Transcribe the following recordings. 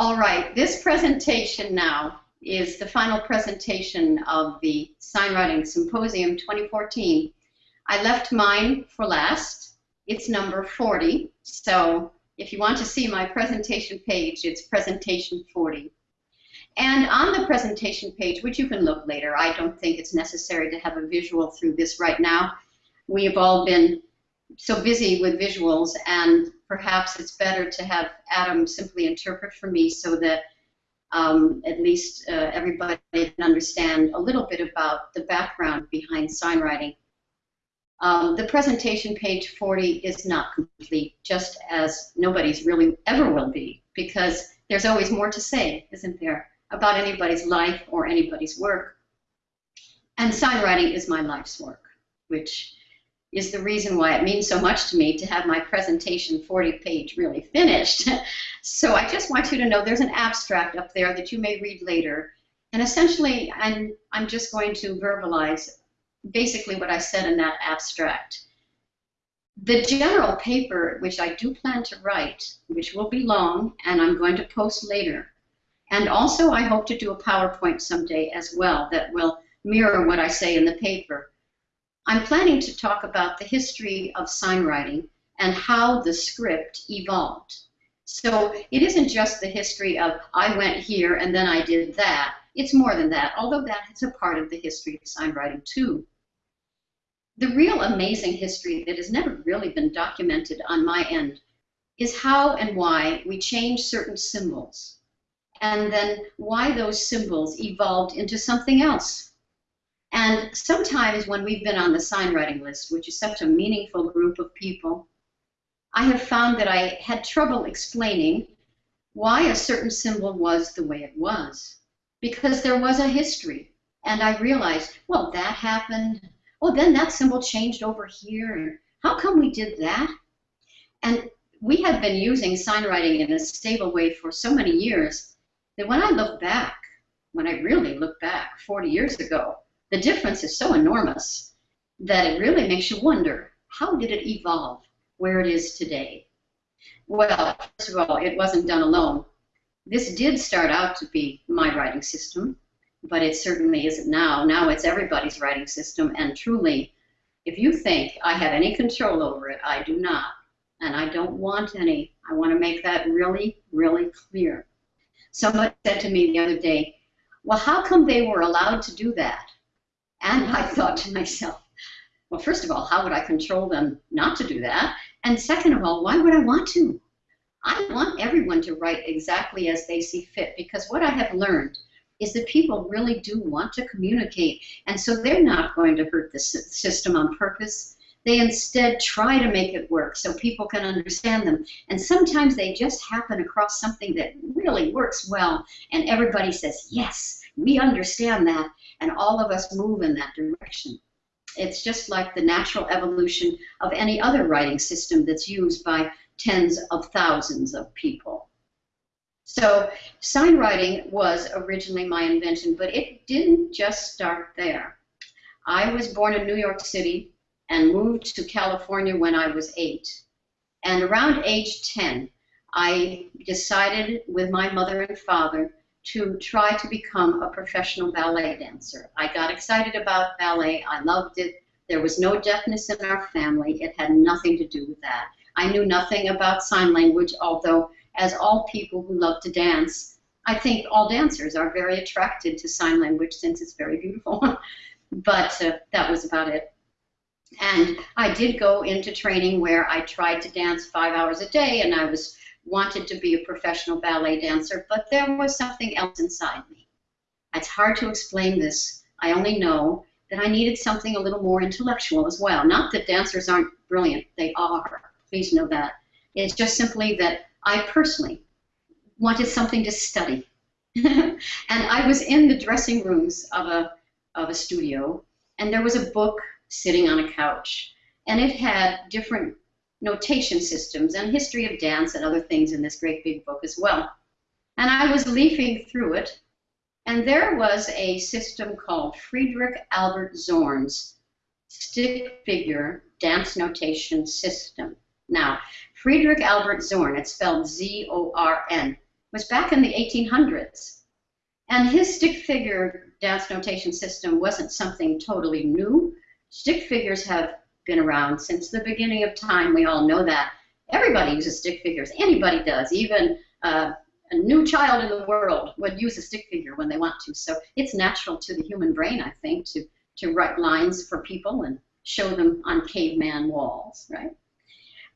All right, this presentation now is the final presentation of the Signwriting Symposium 2014. I left mine for last. It's number 40, so if you want to see my presentation page, it's presentation 40. And on the presentation page, which you can look later, I don't think it's necessary to have a visual through this right now. We have all been so busy with visuals and perhaps it's better to have Adam simply interpret for me so that um, at least uh, everybody can understand a little bit about the background behind sign writing. Um, the presentation page 40 is not complete, just as nobody's really ever will be, because there's always more to say, isn't there, about anybody's life or anybody's work. And sign writing is my life's work, which is the reason why it means so much to me to have my presentation 40 page really finished. so I just want you to know there's an abstract up there that you may read later. And essentially, I'm, I'm just going to verbalize basically what I said in that abstract. The general paper, which I do plan to write, which will be long and I'm going to post later, and also I hope to do a PowerPoint someday as well that will mirror what I say in the paper I'm planning to talk about the history of sign writing and how the script evolved. So it isn't just the history of I went here and then I did that. It's more than that, although that is a part of the history of sign writing too. The real amazing history that has never really been documented on my end is how and why we change certain symbols and then why those symbols evolved into something else and sometimes when we've been on the sign writing list, which is such a meaningful group of people, I have found that I had trouble explaining why a certain symbol was the way it was. Because there was a history. And I realized, well, that happened. Oh, then that symbol changed over here. How come we did that? And we had been using sign writing in a stable way for so many years that when I look back, when I really look back 40 years ago, the difference is so enormous that it really makes you wonder how did it evolve where it is today? Well, first of all, it wasn't done alone. This did start out to be my writing system, but it certainly isn't now. Now it's everybody's writing system, and truly, if you think I have any control over it, I do not. And I don't want any. I want to make that really, really clear. Somebody said to me the other day, well, how come they were allowed to do that? And I thought to myself, well, first of all, how would I control them not to do that? And second of all, why would I want to? I want everyone to write exactly as they see fit because what I have learned is that people really do want to communicate, and so they're not going to hurt the system on purpose. They instead try to make it work so people can understand them. And sometimes they just happen across something that really works well, and everybody says, Yes, we understand that and all of us move in that direction. It's just like the natural evolution of any other writing system that's used by tens of thousands of people. So sign writing was originally my invention, but it didn't just start there. I was born in New York City and moved to California when I was eight. And around age 10, I decided with my mother and father to try to become a professional ballet dancer. I got excited about ballet. I loved it. There was no deafness in our family. It had nothing to do with that. I knew nothing about sign language, although, as all people who love to dance, I think all dancers are very attracted to sign language since it's very beautiful. but uh, that was about it. And I did go into training where I tried to dance five hours a day, and I was wanted to be a professional ballet dancer, but there was something else inside me. It's hard to explain this. I only know that I needed something a little more intellectual as well. Not that dancers aren't brilliant, they are. Please know that. It's just simply that I personally wanted something to study. and I was in the dressing rooms of a, of a studio, and there was a book sitting on a couch, and it had different notation systems and history of dance and other things in this great big book as well. And I was leafing through it, and there was a system called Friedrich Albert Zorn's stick figure dance notation system. Now, Friedrich Albert Zorn, it's spelled Z-O-R-N, was back in the 1800s. And his stick figure dance notation system wasn't something totally new. Stick figures have been around since the beginning of time. We all know that. Everybody uses stick figures. Anybody does. Even uh, a new child in the world would use a stick figure when they want to. So it's natural to the human brain, I think, to, to write lines for people and show them on caveman walls, right?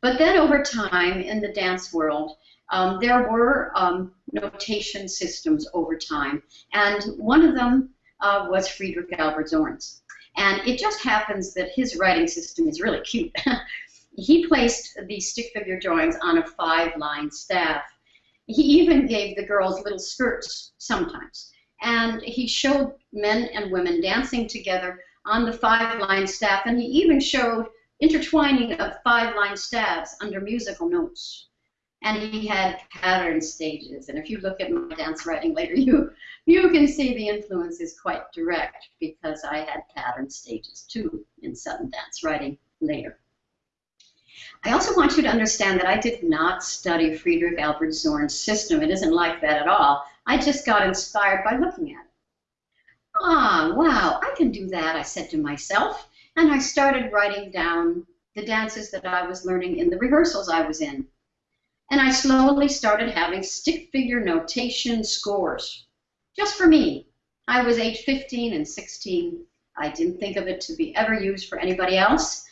But then over time in the dance world, um, there were um, notation systems over time, and one of them uh, was Friedrich Albert Zorn's. And it just happens that his writing system is really cute. he placed the stick figure drawings on a five-line staff. He even gave the girls little skirts sometimes. And he showed men and women dancing together on the five-line staff, and he even showed intertwining of five-line staves under musical notes and he had pattern stages. And if you look at my dance writing later, you you can see the influence is quite direct because I had pattern stages too in Sutton dance writing later. I also want you to understand that I did not study Friedrich Albert Zorn's system. It isn't like that at all. I just got inspired by looking at it. Ah, wow, I can do that, I said to myself, and I started writing down the dances that I was learning in the rehearsals I was in and I slowly started having stick figure notation scores. Just for me. I was age 15 and 16. I didn't think of it to be ever used for anybody else.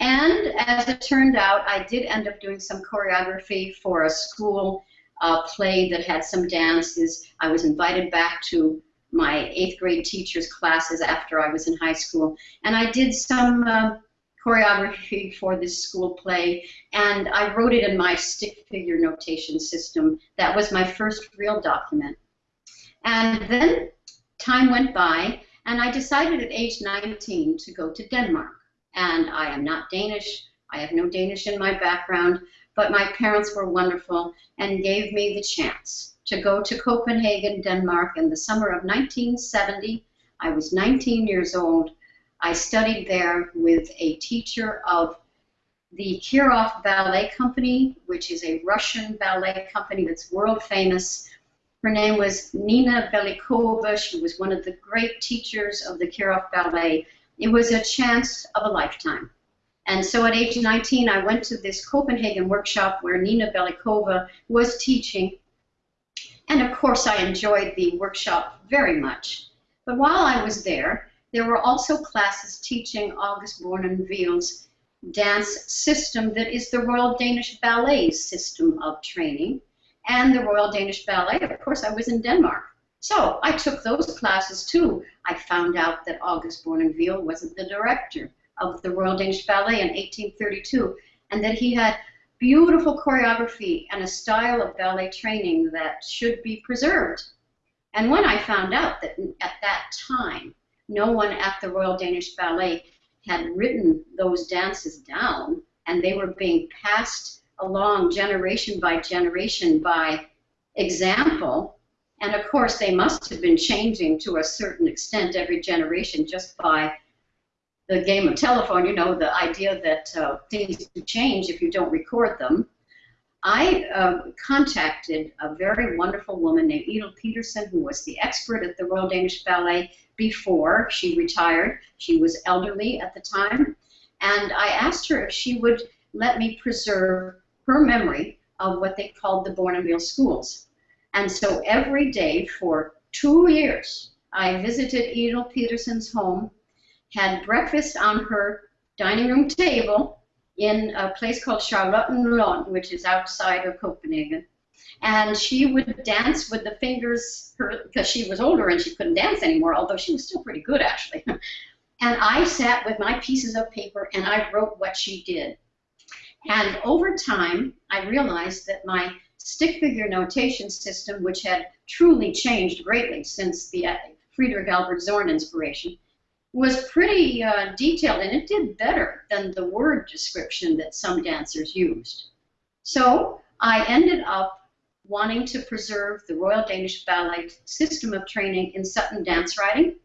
And as it turned out, I did end up doing some choreography for a school uh, play that had some dances. I was invited back to my eighth grade teacher's classes after I was in high school. And I did some uh, choreography for this school play, and I wrote it in my stick figure notation system. That was my first real document. And then time went by, and I decided at age 19 to go to Denmark. And I am not Danish. I have no Danish in my background, but my parents were wonderful and gave me the chance to go to Copenhagen, Denmark in the summer of 1970. I was 19 years old I studied there with a teacher of the Kirov Ballet Company, which is a Russian ballet company that's world famous. Her name was Nina Belikova. She was one of the great teachers of the Kirov Ballet. It was a chance of a lifetime. And so at age 19, I went to this Copenhagen workshop where Nina Belikova was teaching. And of course, I enjoyed the workshop very much. But while I was there, there were also classes teaching August Bournonville's dance system that is the Royal Danish Ballet's system of training. And the Royal Danish Ballet, of course, I was in Denmark. So I took those classes too. I found out that August Bournonville wasn't the director of the Royal Danish Ballet in 1832 and that he had beautiful choreography and a style of ballet training that should be preserved. And when I found out that at that time no one at the Royal Danish Ballet had written those dances down, and they were being passed along generation by generation by example. And of course, they must have been changing to a certain extent every generation just by the game of telephone, you know, the idea that uh, things change if you don't record them. I uh, contacted a very wonderful woman named Edel Petersen, who was the expert at the Royal Danish Ballet before she retired. She was elderly at the time. And I asked her if she would let me preserve her memory of what they called the Bournonville schools. And so every day for two years, I visited Edel Petersen's home, had breakfast on her dining room table in a place called Charlottenlund, which is outside of Copenhagen and she would dance with the fingers because she was older and she couldn't dance anymore although she was still pretty good actually. And i sat with my pieces of paper and i wrote what she did. And over time i realized that my stick figure notation system which had truly changed greatly since the uh, friedrich albert zorn inspiration was pretty uh, detailed and it did better than the word description that some dancers used. So i ended up wanting to preserve the Royal Danish Ballet system of training in Sutton dance writing.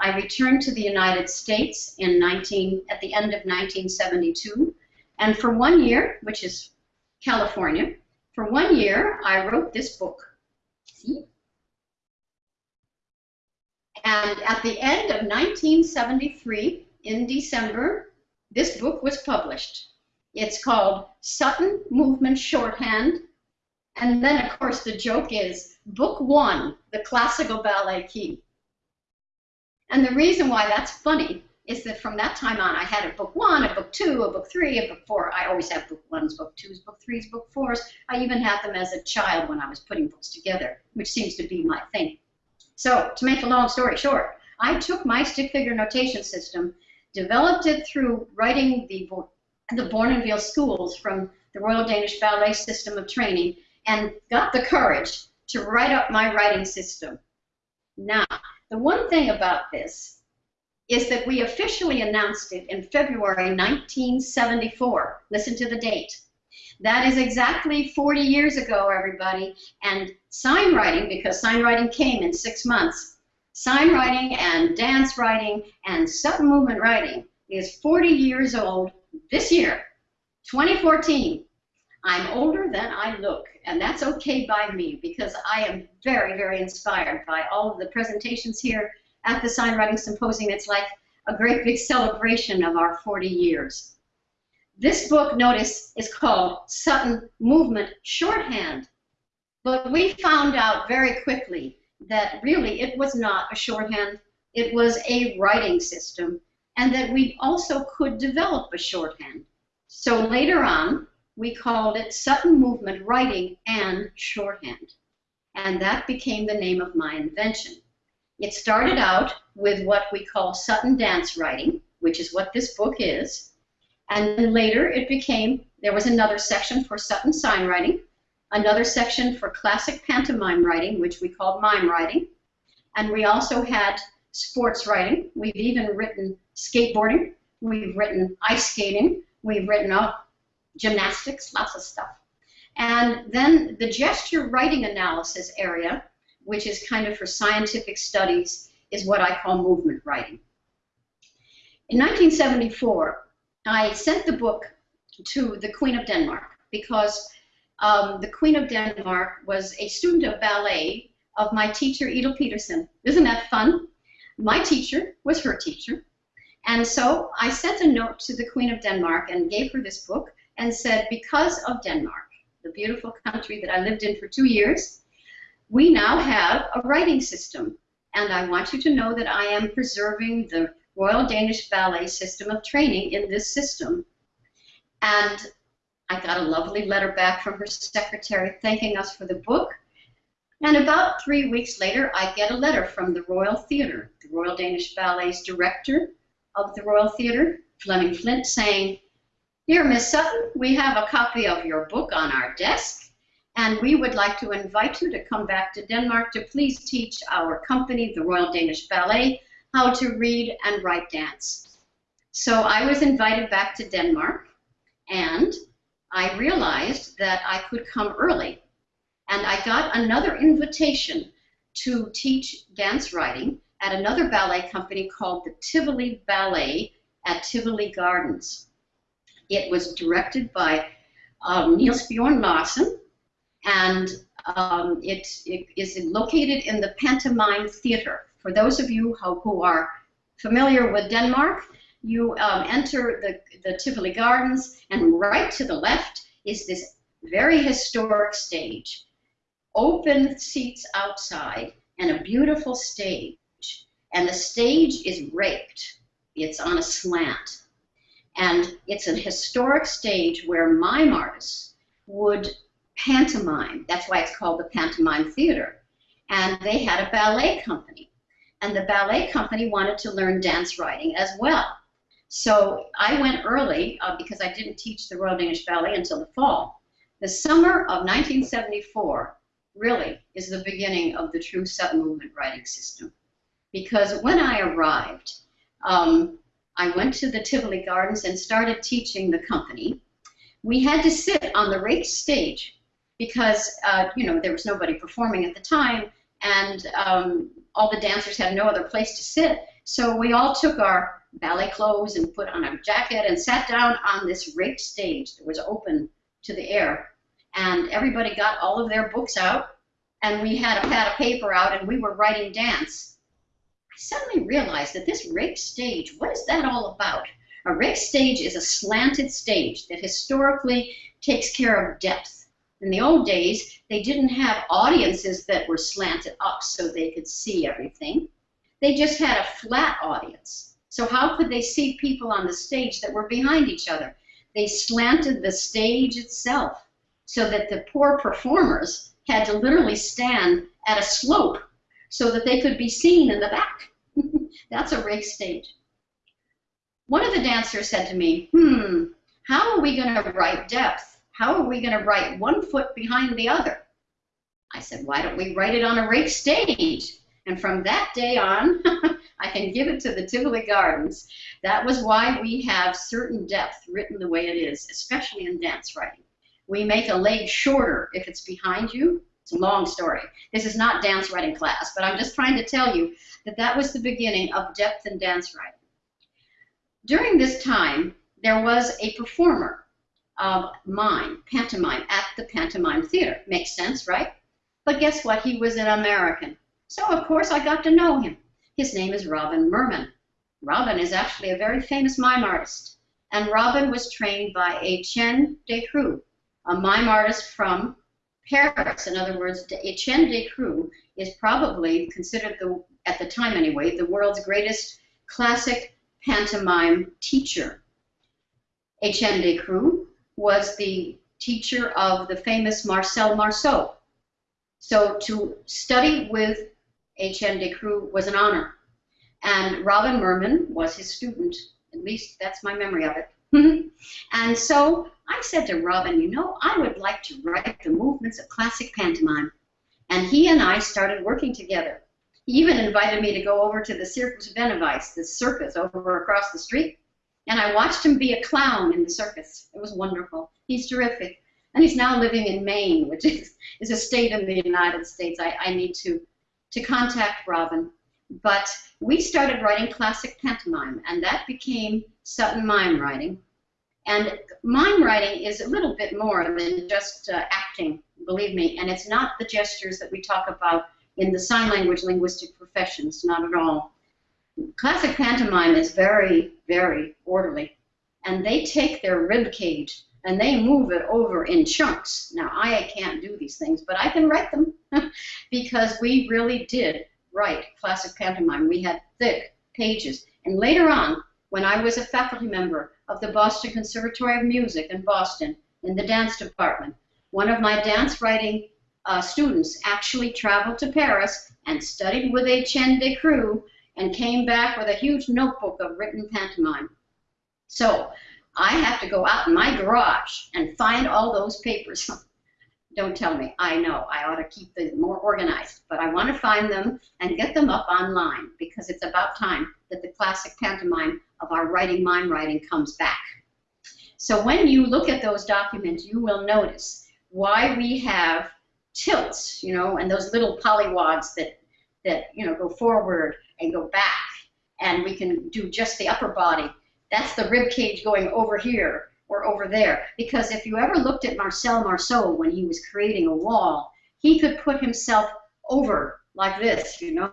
I returned to the United States in 19, at the end of 1972, and for one year, which is California, for one year I wrote this book See? And at the end of 1973, in December, this book was published. It's called Sutton Movement Shorthand. And then, of course, the joke is Book One, the Classical Ballet Key. And the reason why that's funny is that from that time on, I had a book one, a book two, a book three, a book four. I always have book ones, book twos, book threes, book fours. I even had them as a child when I was putting books together, which seems to be my thing. So, to make a long story short, I took my stick figure notation system, developed it through writing the, the Bournonville schools from the Royal Danish Ballet System of Training, and got the courage to write up my writing system. Now, the one thing about this is that we officially announced it in February 1974. Listen to the date. That is exactly 40 years ago, everybody. And sign writing, because sign writing came in six months, sign writing and dance writing and Sutton movement writing is 40 years old this year, 2014. I'm older than I look, and that's okay by me because I am very, very inspired by all of the presentations here at the Sign Writing Symposium. It's like a great big celebration of our 40 years. This book, notice, is called Sutton Movement Shorthand. But we found out very quickly that really it was not a shorthand, it was a writing system, and that we also could develop a shorthand. So later on, we called it Sutton Movement Writing and Shorthand. And that became the name of my invention. It started out with what we call Sutton dance writing, which is what this book is. And then later it became, there was another section for Sutton sign writing, another section for classic pantomime writing, which we called mime writing. And we also had sports writing. We've even written skateboarding. We've written ice skating. We've written oh, gymnastics, lots of stuff. And then the gesture writing analysis area which is kind of for scientific studies, is what I call movement writing. In 1974, I sent the book to the Queen of Denmark because um, the Queen of Denmark was a student of ballet of my teacher, Edel Petersen. Isn't that fun? My teacher was her teacher. And so I sent a note to the Queen of Denmark and gave her this book and said, because of Denmark, the beautiful country that I lived in for two years, we now have a writing system. And I want you to know that I am preserving the Royal Danish Ballet system of training in this system. And I got a lovely letter back from her secretary thanking us for the book. And about three weeks later, I get a letter from the Royal Theatre, the Royal Danish Ballet's director of the Royal Theatre, Flemming Flindt, saying, Here, Miss Sutton, we have a copy of your book on our desk and we would like to invite you to come back to Denmark to please teach our company, the Royal Danish Ballet, how to read and write dance. So I was invited back to Denmark, and I realized that I could come early. And I got another invitation to teach dance writing at another ballet company called the Tivoli Ballet at Tivoli Gardens. It was directed by um, Niels Bjorn Larsen, and um, it, it is located in the Pantomime Theater. For those of you who, are familiar with Denmark, you um, enter the, the Tivoli Gardens, and right to the left is this very historic stage. Open seats outside, and a beautiful stage. And the stage is raked. It's on a slant. And it's a historic stage where mime artists would pantomime. That's why it's called the Pantomime Theater. And they had a ballet company. And the ballet company wanted to learn dance writing as well. So I went early uh, because I didn't teach the Royal Danish Ballet until the fall. The summer of 1974 really is the beginning of the true Sutton movement writing system. Because when I arrived, um, I went to the Tivoli Gardens and started teaching the company. We had to sit on the rake stage because uh, you know there was nobody performing at the time, and um, all the dancers had no other place to sit. So we all took our ballet clothes and put on our jacket and sat down on this raked stage that was open to the air. And everybody got all of their books out and we had a pad of paper out and we were writing dance, suddenly realized that this rake stage, what is that all about? A rake stage is a slanted stage that historically takes care of depth. In the old days, they didn't have audiences that were slanted up so they could see everything. They just had a flat audience. So how could they see people on the stage that were behind each other? They slanted the stage itself so that the poor performers had to literally stand at a slope so that they could be seen in the back. That's a rake stage. One of the dancers said to me, hmm, how are we going to write depth? How are we going to write one foot behind the other? I said, why don't we write it on a rake stage? And from that day on, I can give it to the Tivoli Gardens. That was why we have certain depth written the way it is, especially in dance writing. We make a leg shorter if it's behind you. It's a long story. This is not dance writing class, but I'm just trying to tell you that that was the beginning of depth in dance writing. During this time, there was a performer of mime, pantomime, at the Pantomime Theater. Makes sense, right? But guess what? He was an American. So, of course, I got to know him. His name is Robin Merman. Robin is actually a very famous mime artist. And Robin was trained by a Etienne Decroux, a mime artist from Paris. In other words, Etienne Decroux is probably considered, the, at the time anyway, the world's greatest classic pantomime teacher. Etienne Decroux was the teacher of the famous Marcel Marceau. So to study with Etienne Decroux was an honor. And Robin Merman was his student. At least that's my memory of it. and so I said to Robin, you know, I would like to write the movements of classic pantomime. And he and I started working together. He even invited me to go over to the Circus Benneweis, the circus over across the street. And I watched him be a clown in the circus. It was wonderful. He's terrific. And he's now living in Maine, which is, is a state in the United States. I, I need to, to contact Robin. But we started writing classic pantomime, and that became Sutton Mime Writing. And mime writing is a little bit more than just uh, acting, believe me, and it's not the gestures that we talk about in the sign language linguistic professions, not at all. Classic pantomime is very, very orderly, and they take their rib cage and they move it over in chunks. Now, I can't do these things, but I can write them because we really did write classic pantomime. We had thick pages. And later on, when I was a faculty member of the Boston Conservatory of Music in Boston in the dance department, one of my dance writing uh, students actually traveled to Paris and studied with Etienne Decroux and came back with a huge notebook of written pantomime. So I have to go out in my garage and find all those papers. Don't tell me. I know. I ought to keep them more organized. But I want to find them and get them up online because it's about time that the classic pantomime of our writing mime writing comes back. So when you look at those documents, you will notice why we have tilts, you know, and those little polywogs that, that you know, go forward and go back. And we can do just the upper body. That's the rib cage going over here or over there. Because if you ever looked at Marcel Marceau when he was creating a wall, he could put himself over like this, you know,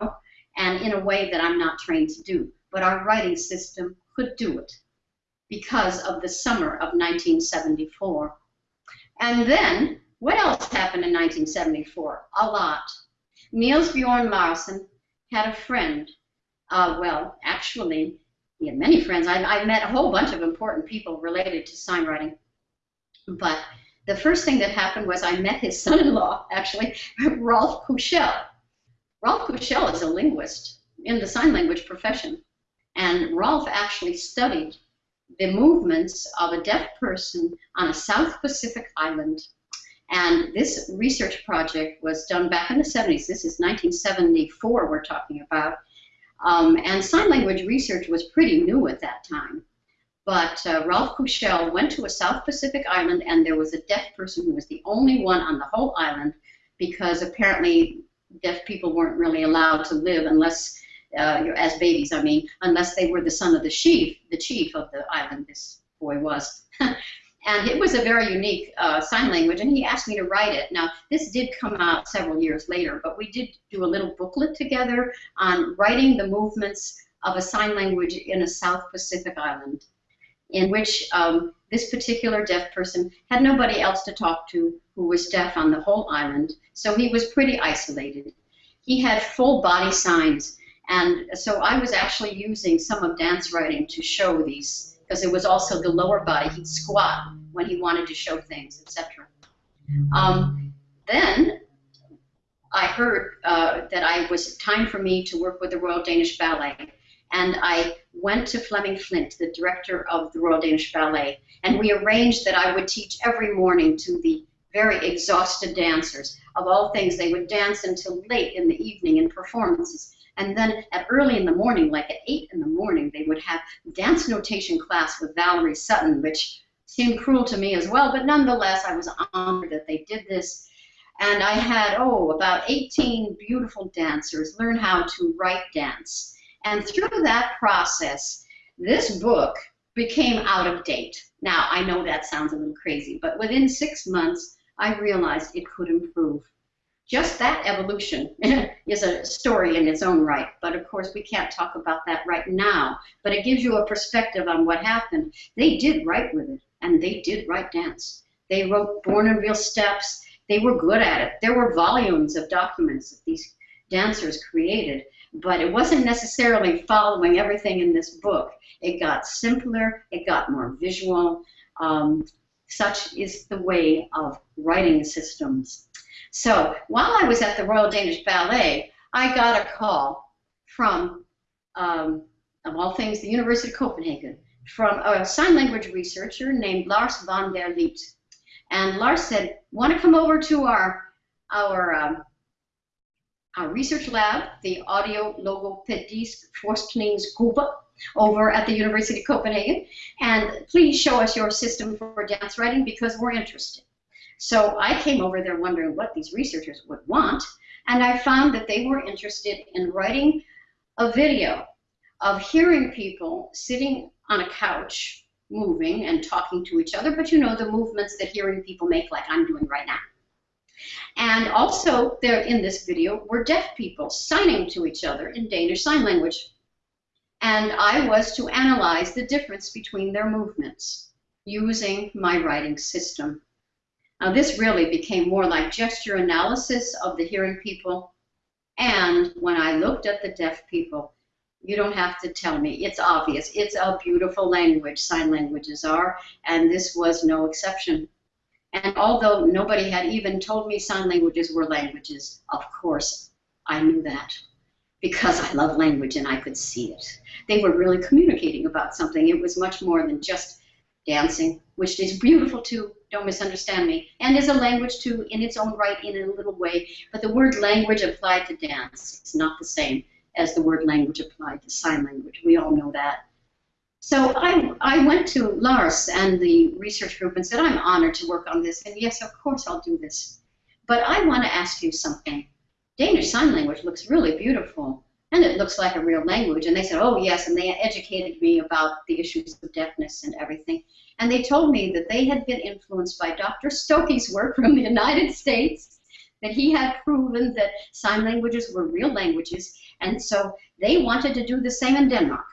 and in a way that I'm not trained to do. But our writing system could do it because of the summer of 1974. And then, what else happened in 1974? A lot. Niels Bjorn Larsen had a friend. Uh, well, actually, he had many friends. I, I met a whole bunch of important people related to sign writing. But the first thing that happened was I met his son-in-law, actually, Rolf Kuschel. Rolf Kuschel is a linguist in the sign language profession. And Rolf actually studied the movements of a deaf person on a South Pacific island. And this research project was done back in the 70s. This is 1974 we're talking about. Um, and sign language research was pretty new at that time. But uh, Rolf Kuschel went to a South Pacific island, and there was a deaf person who was the only one on the whole island because apparently deaf people weren't really allowed to live unless, uh, as babies, I mean, unless they were the son of the chief, the chief of the island. This boy was. and it was a very unique uh, sign language, and he asked me to write it. Now, this did come out several years later, but we did do a little booklet together on writing the movements of a sign language in a South Pacific island, in which um, this particular deaf person had nobody else to talk to who was deaf on the whole island, so he was pretty isolated. He had full body signs, and so I was actually using some of dance writing to show these because it was also the lower body. He'd squat when he wanted to show things, etc. Um, then I heard uh, that I was time for me to work with the Royal Danish Ballet, and I went to Flemming Flindt, the director of the Royal Danish Ballet, and we arranged that I would teach every morning to the very exhausted dancers. Of all things, they would dance until late in the evening in performances. And then at early in the morning, like at 8 in the morning, they would have dance notation class with Valerie Sutton, which seemed cruel to me as well, but nonetheless, I was honored that they did this. And I had, oh, about 18 beautiful dancers learn how to write dance. And through that process, this book became out of date. Now, I know that sounds a little crazy, but within six months, I realized it could improve just that evolution is a story in its own right. But of course, we can't talk about that right now. But it gives you a perspective on what happened. They did write with it, and they did write dance. They wrote Bournonville Steps. They were good at it. There were volumes of documents that these dancers created, but it wasn't necessarily following everything in this book. It got simpler, it got more visual. Um, such is the way of writing systems. So while I was at the Royal Danish Ballet, I got a call from, um, of all things, the University of Copenhagen, from a sign language researcher named Lars von der Lieth. And Lars said, want to come over to our, our, um, our research lab, the Audio Logopedisk Forskningsgruppe, over at the University of Copenhagen, and please show us your system for dance writing because we're interested. So I came over there wondering what these researchers would want, and I found that they were interested in writing a video of hearing people sitting on a couch moving and talking to each other, but you know the movements that hearing people make like I'm doing right now. And also there in this video were deaf people signing to each other in Danish Sign Language. And I was to analyze the difference between their movements using my writing system. Now this really became more like gesture analysis of the hearing people. And when I looked at the deaf people, you don't have to tell me. It's obvious. It's a beautiful language, sign languages are, and this was no exception. And although nobody had even told me sign languages were languages, of course I knew that because I love language and I could see it. They were really communicating about something. It was much more than just dancing, which is beautiful too, don't misunderstand me, and is a language too in its own right in a little way, but the word language applied to dance is not the same as the word language applied to sign language. We all know that. So I, I went to Lars and the research group and said, I'm honored to work on this, and yes, of course I'll do this. But I want to ask you something. Danish Sign Language looks really beautiful and it looks like a real language. And they said, oh, yes, and they educated me about the issues of deafness and everything. And they told me that they had been influenced by Dr. Stokoe's work from the United States, that he had proven that sign languages were real languages, and so they wanted to do the same in Denmark.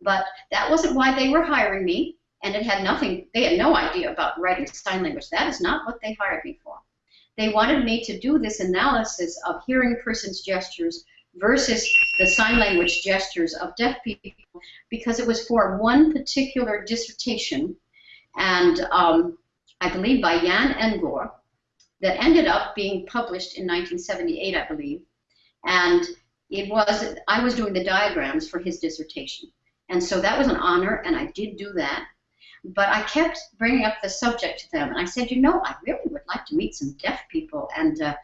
But that wasn't why they were hiring me, and it had nothing, they had no idea about writing sign language. That is not what they hired me for. They wanted me to do this analysis of hearing person's gestures versus the sign language gestures of deaf people because it was for one particular dissertation, and um, I believe by Jan Engor, that ended up being published in 1978, I believe. And it was, I was doing the diagrams for his dissertation. And so that was an honor, and I did do that. But I kept bringing up the subject to them, and I said, you know, I really would like to meet some deaf people, and uh,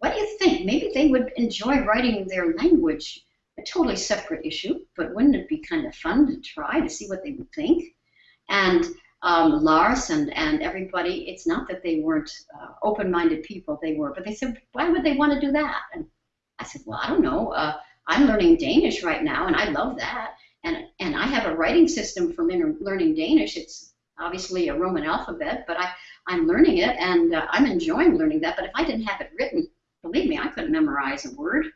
what do you think? Maybe they would enjoy writing their language. A totally separate issue, but wouldn't it be kind of fun to try to see what they would think? And um, Lars and, and everybody, it's not that they weren't uh, open-minded people, they were, but they said, why would they want to do that? And I said, well, I don't know. Uh, I'm learning Danish right now, and I love that. And, and I have a writing system for learning Danish. It's obviously a Roman alphabet, but I, I'm learning it and uh, I'm enjoying learning that. But if I didn't have it written, believe me, I couldn't memorize a word.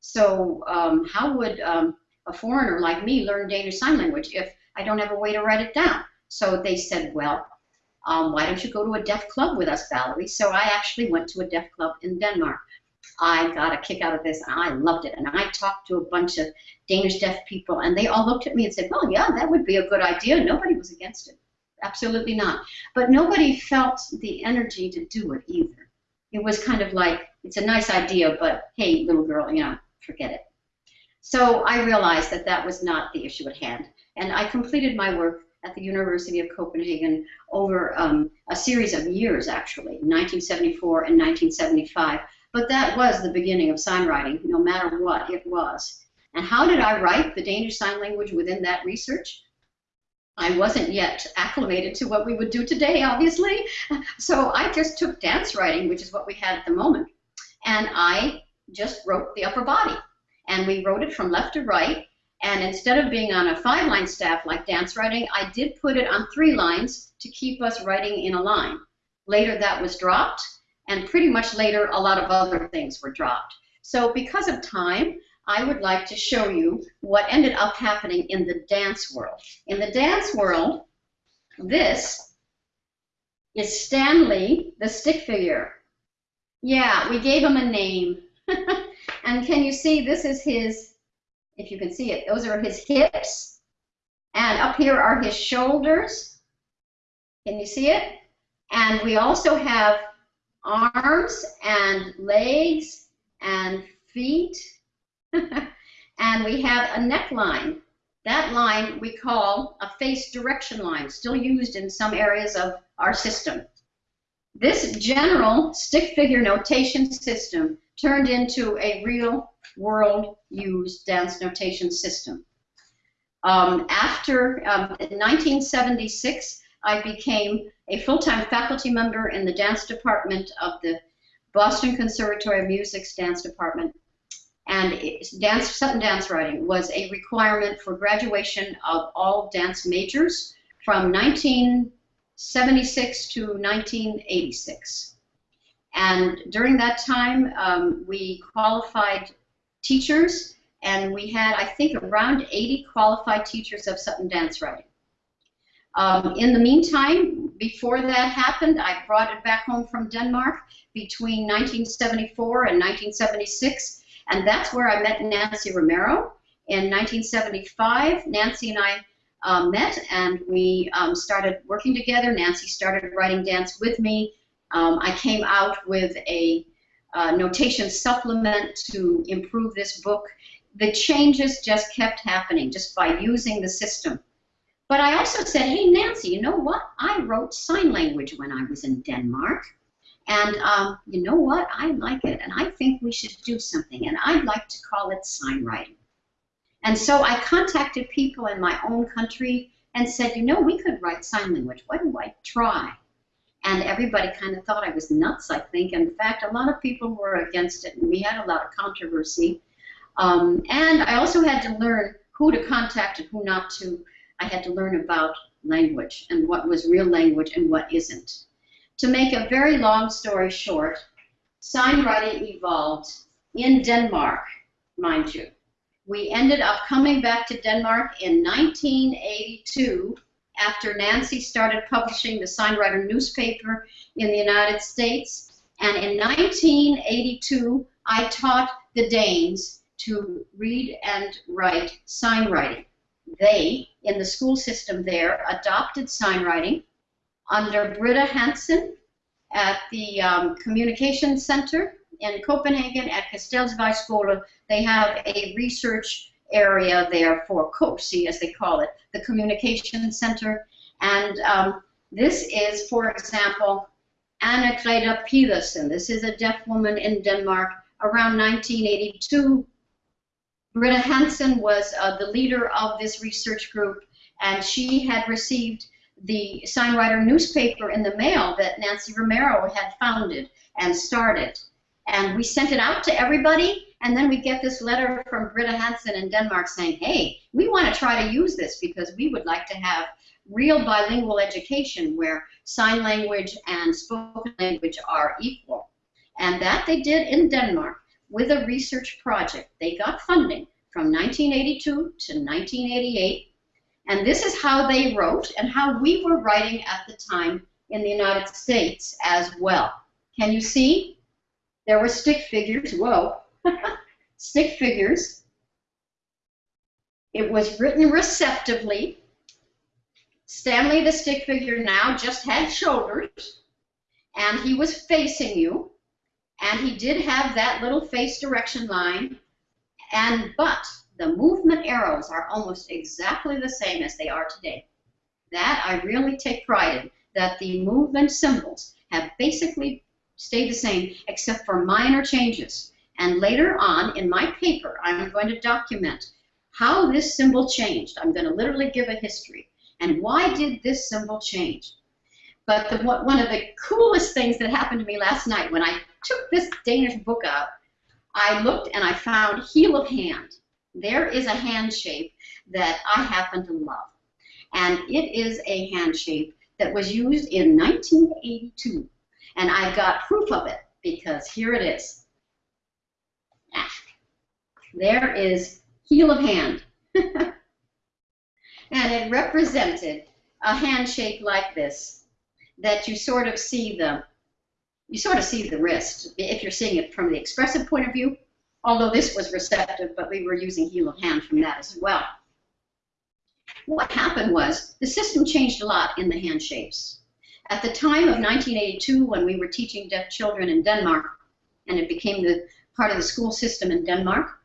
So um, how would um, a foreigner like me learn Danish Sign Language if I don't have a way to write it down? So they said, well, um, why don't you go to a deaf club with us, Valerie? So I actually went to a deaf club in Denmark. I got a kick out of this and I loved it. And I talked to a bunch of Danish deaf people and they all looked at me and said, well, yeah, that would be a good idea. Nobody was against it. Absolutely not. But nobody felt the energy to do it either. It was kind of like, it's a nice idea, but hey, little girl, you know, forget it. So I realized that that was not the issue at hand. And I completed my work at the University of Copenhagen over um, a series of years, actually, 1974 and 1975. But that was the beginning of sign writing, no matter what it was. And how did I write the Danish Sign Language within that research? I wasn't yet acclimated to what we would do today, obviously. So I just took dance writing, which is what we had at the moment, and I just wrote the upper body. And we wrote it from left to right, and instead of being on a five line staff like dance writing, I did put it on three lines to keep us writing in a line. Later that was dropped, and pretty much later a lot of other things were dropped. So because of time, I would like to show you what ended up happening in the dance world. In the dance world, this is Stanley, the stick figure. Yeah, we gave him a name. and can you see this is his if you can see it. Those are his hips. And up here are his shoulders. Can you see it? And we also have arms and legs and feet. And we have a neckline. That line we call a face direction line, still used in some areas of our system. This general stick figure notation system turned into a real world used dance notation system. Um, after um, 1976, I became a full-time faculty member in the dance department of the Boston Conservatory of Music's dance department. And dance, Sutton dance writing was a requirement for graduation of all dance majors from 1976 to 1986. And during that time, um, we qualified teachers, and we had, I think, around 80 qualified teachers of Sutton dance writing. Um, in the meantime, before that happened, I brought it back home from Denmark between 1974 and 1976, and that's where I met Nancy Romero. In 1975, Nancy and I uh, met and we um, started working together. Nancy started writing dance with me. Um, I came out with a uh, notation supplement to improve this book. The changes just kept happening just by using the system. But I also said, hey, Nancy, you know what? I wrote sign language when I was in Denmark. And um, you know what? I like it, and I think we should do something, and I'd like to call it sign writing. And so I contacted people in my own country and said, you know, we could write sign language. Why do I try? and everybody kind of thought I was nuts, I think. In fact, a lot of people were against it, and we had a lot of controversy. Um, and I also had to learn who to contact and who not to. I had to learn about language and what was real language and what isn't. To make a very long story short, sign writing evolved in Denmark, mind you. We ended up coming back to Denmark in 1982 after Nancy started publishing the Signwriter newspaper in the United States. And in 1982, I taught the Danes to read and write sign writing. They, in the school system there, adopted sign writing under Britta Hansen at the um, Communication Center in Copenhagen at Kastelsvejskole. They have a research area there for COSI, as they call it, the Communication Center. And um, this is, for example, Anna Greta Pedersen. This is a deaf woman in Denmark around 1982. Britta Hansen was uh, the leader of this research group, and she had received the Signwriter newspaper in the mail that Nancy Romero had founded and started. And we sent it out to everybody, and then we get this letter from Britta Hansen in Denmark saying, hey, we want to try to use this because we would like to have real bilingual education where sign language and spoken language are equal. And that they did in Denmark with a research project. They got funding from 1982 to 1988. And this is how they wrote and how we were writing at the time in the United States as well. Can you see? There were stick figures. Whoa. stick figures. It was written receptively. Stanley, the stick figure, now just had shoulders, and he was facing you, and he did have that little face direction line, and but the movement arrows are almost exactly the same as they are today. That I really take pride in, that the movement symbols have basically stayed the same except for minor changes. And later on in my paper, I'm going to document how this symbol changed. I'm going to literally give a history. And why did this symbol change? But the, one of the coolest things that happened to me last night when I took this Danish book out, I looked and I found heel of hand. There is a hand shape that I happen to love. And it is a hand shape that was used in 1982. And I've got proof of it because here it is. Ah, there is heel of hand. and it represented a hand shape like this that you sort of see the you sort of see the wrist if you're seeing it from the expressive point of view although this was receptive but we were using heel of hand from that as well what happened was the system changed a lot in the hand shapes at the time of 1982 when we were teaching deaf children in denmark and it became the part of the school system in denmark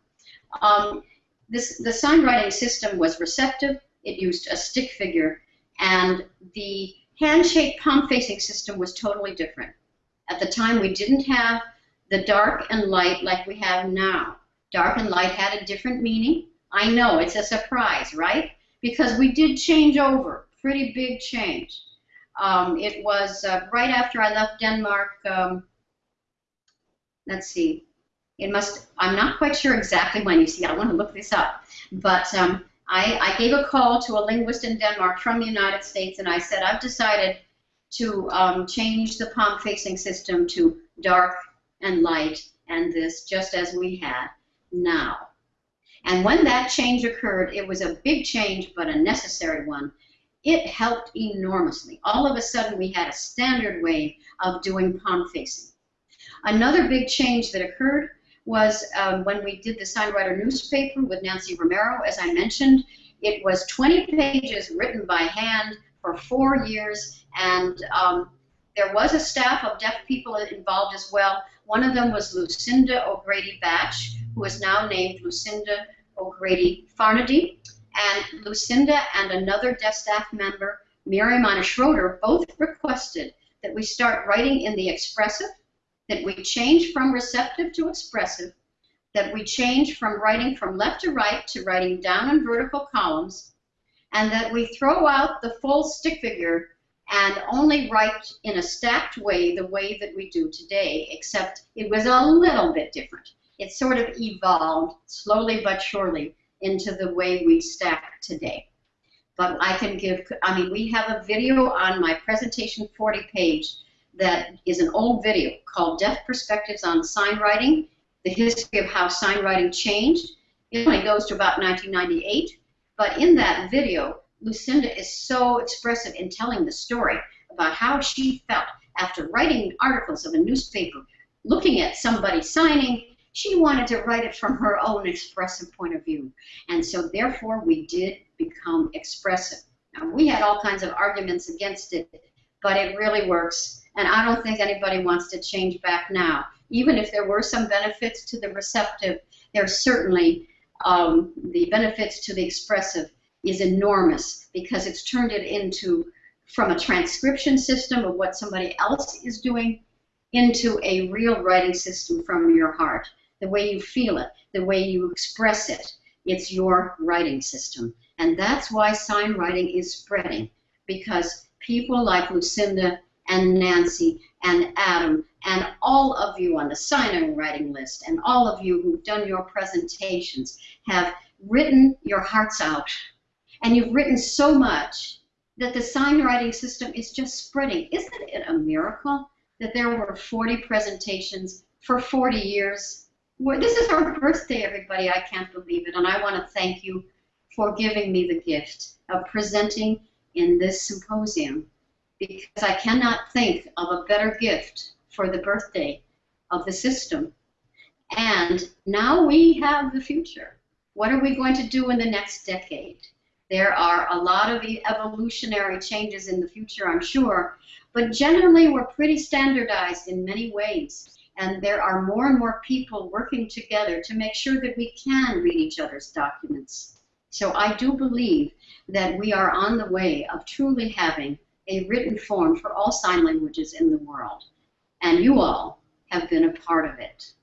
um, this, the sign writing system was receptive. It used a stick figure, and the hand shape palm facing system was totally different. At the time, we didn't have the dark and light like we have now. Dark and light had a different meaning. I know, it's a surprise, right? Because we did change over, pretty big change. Um, it was uh, right after I left Denmark, um, let's see, it must, I'm not quite sure exactly when. You see, I want to look this up. But um, I, I, gave a call to a linguist in Denmark from the United States, and I said, I've decided to um, change the palm facing system to dark and light, and this just as we had now. And when that change occurred, it was a big change, but a necessary one. It helped enormously. All of a sudden, we had a standard way of doing palm facing. Another big change that occurred was um, when we did the Signwriter newspaper with Nancy Romero, as I mentioned. It was 20 pages written by hand for four years, and um, there was a staff of deaf people involved as well. One of them was Lucinda O'Grady Batch, who is now named Lucinda O'Grady Farnady. And Lucinda and another deaf staff member, Miriam Anna Schroeder, both requested that we start writing in the expressive that we change from receptive to expressive, that we change from writing from left to right to writing down in vertical columns, and that we throw out the full stick figure and only write in a stacked way the way that we do today, except it was a little bit different. It sort of evolved slowly but surely into the way we stack today. But I can give, I mean, we have a video on my presentation 40 page that is an old video called Deaf Perspectives on Sign Writing, the history of how sign writing changed. It only goes to about 1998, but in that video, Lucinda is so expressive in telling the story about how she felt after writing articles of a newspaper, looking at somebody signing, she wanted to write it from her own expressive point of view. And so therefore we did become expressive. Now we had all kinds of arguments against it, but it really works and I don't think anybody wants to change back now. Even if there were some benefits to the receptive, there's certainly um, the benefits to the expressive is enormous because it's turned it into from a transcription system of what somebody else is doing into a real writing system from your heart. The way you feel it, the way you express it, it's your writing system. And that's why sign writing is spreading because people like Lucinda and Nancy and Adam and all of you on the sign writing list and all of you who've done your presentations have written your hearts out. And you've written so much that the sign writing system is just spreading. Isn't it a miracle that there were 40 presentations for 40 years? This is our birthday, everybody. I can't believe it. And I want to thank you for giving me the gift of presenting in this symposium because I cannot think of a better gift for the birthday of the system. And now we have the future. What are we going to do in the next decade? There are a lot of evolutionary changes in the future, I'm sure, but generally we're pretty standardized in many ways. And there are more and more people working together to make sure that we can read each other's documents. So I do believe that we are on the way of truly having a written form for all sign languages in the world. And you all have been a part of it.